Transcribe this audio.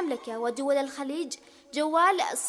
المملكة ودول الخليج جوال